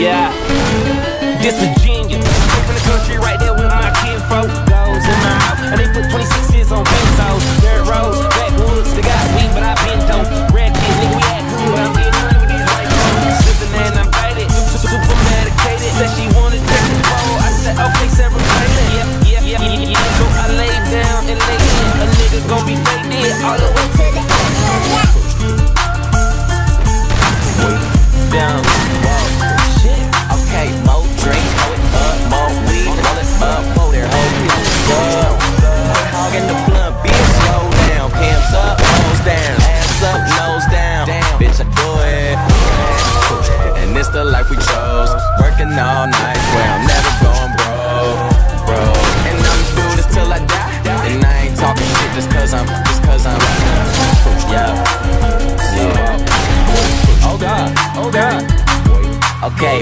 Yeah. This is the life we chose. Working all night where I'm never going broke, And I'ma do this till I die. And I ain't talking shit just cause I'm, just cause I'm Yeah, yeah. Oh God, oh God. Okay.